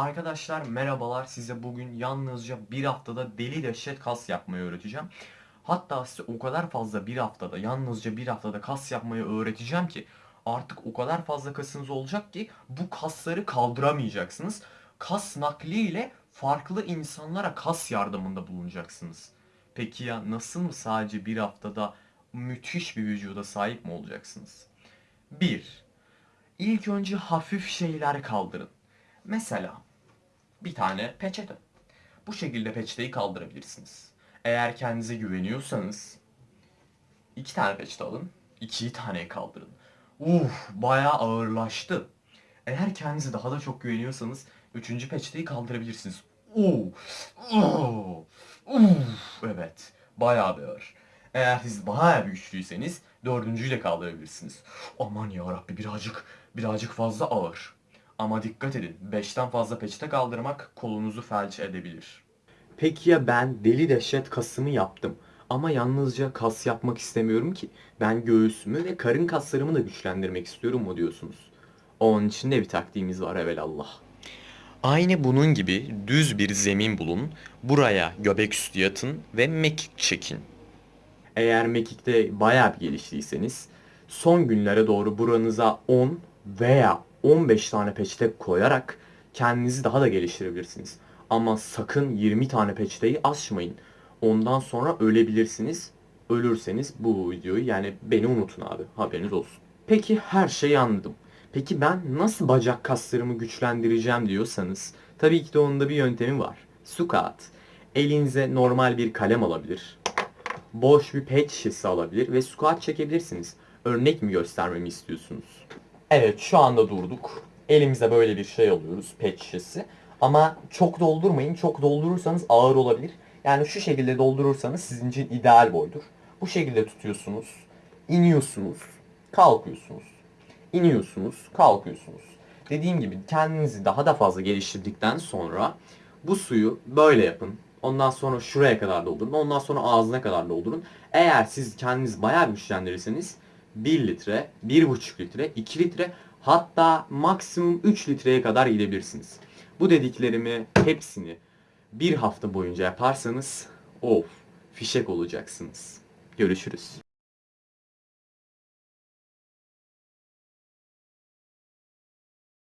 Arkadaşlar merhabalar size bugün yalnızca bir haftada deli dehşet kas yapmayı öğreteceğim. Hatta size o kadar fazla bir haftada yalnızca bir haftada kas yapmayı öğreteceğim ki artık o kadar fazla kasınız olacak ki bu kasları kaldıramayacaksınız. Kas nakliyle farklı insanlara kas yardımında bulunacaksınız. Peki ya nasıl mı sadece bir haftada müthiş bir vücuda sahip mi olacaksınız? 1. İlk önce hafif şeyler kaldırın. Mesela tane peçete. Bu şekilde peçeteyi kaldırabilirsiniz. Eğer kendinize güveniyorsanız iki tane peçete alın. ikiyi taneye kaldırın. Uf bayağı ağırlaştı. Eğer kendinize daha da çok güveniyorsanız üçüncü peçeteyi kaldırabilirsiniz. Oo, oo, uf, evet bayağı bir ağır. Eğer siz bayağı bir güçlüyseniz dördüncüyü de kaldırabilirsiniz. Aman ya Rabbi birazcık birazcık fazla ağır. Ama dikkat edin 5'ten fazla peçete kaldırmak kolunuzu felç edebilir. Peki ya ben deli dehşet kasımı yaptım. Ama yalnızca kas yapmak istemiyorum ki. Ben göğsümü ve karın kaslarımı da güçlendirmek istiyorum mu diyorsunuz? Onun için de bir taktiğimiz var evelallah. Aynı bunun gibi düz bir zemin bulun. Buraya göbek üstü yatın ve mekik çekin. Eğer mekikte bayağı bir geliştiyseniz son günlere doğru buranıza 10 veya 15 tane peçete koyarak kendinizi daha da geliştirebilirsiniz. Ama sakın 20 tane peçeteyi aşmayın. Ondan sonra ölebilirsiniz. Ölürseniz bu videoyu yani beni unutun abi. Haberiniz olsun. Peki her şeyi anladım. Peki ben nasıl bacak kaslarımı güçlendireceğim diyorsanız tabii ki de onun da bir yöntemi var. Squat. Elinize normal bir kalem alabilir. Boş bir pet şişesi alabilir ve squat çekebilirsiniz. Örnek mi göstermemi istiyorsunuz? Evet şu anda durduk. Elimize böyle bir şey alıyoruz pet şişesi. Ama çok doldurmayın. Çok doldurursanız ağır olabilir. Yani şu şekilde doldurursanız sizin için ideal boydur. Bu şekilde tutuyorsunuz. iniyorsunuz. Kalkıyorsunuz. iniyorsunuz. Kalkıyorsunuz. Dediğim gibi kendinizi daha da fazla geliştirdikten sonra bu suyu böyle yapın. Ondan sonra şuraya kadar doldurun. Ondan sonra ağzına kadar doldurun. Eğer siz kendiniz bayağı güçlendirirseniz 1 litre, 1,5 litre, 2 litre hatta maksimum 3 litreye kadar gidebilirsiniz. Bu dediklerimi hepsini bir hafta boyunca yaparsanız of fişek olacaksınız. Görüşürüz.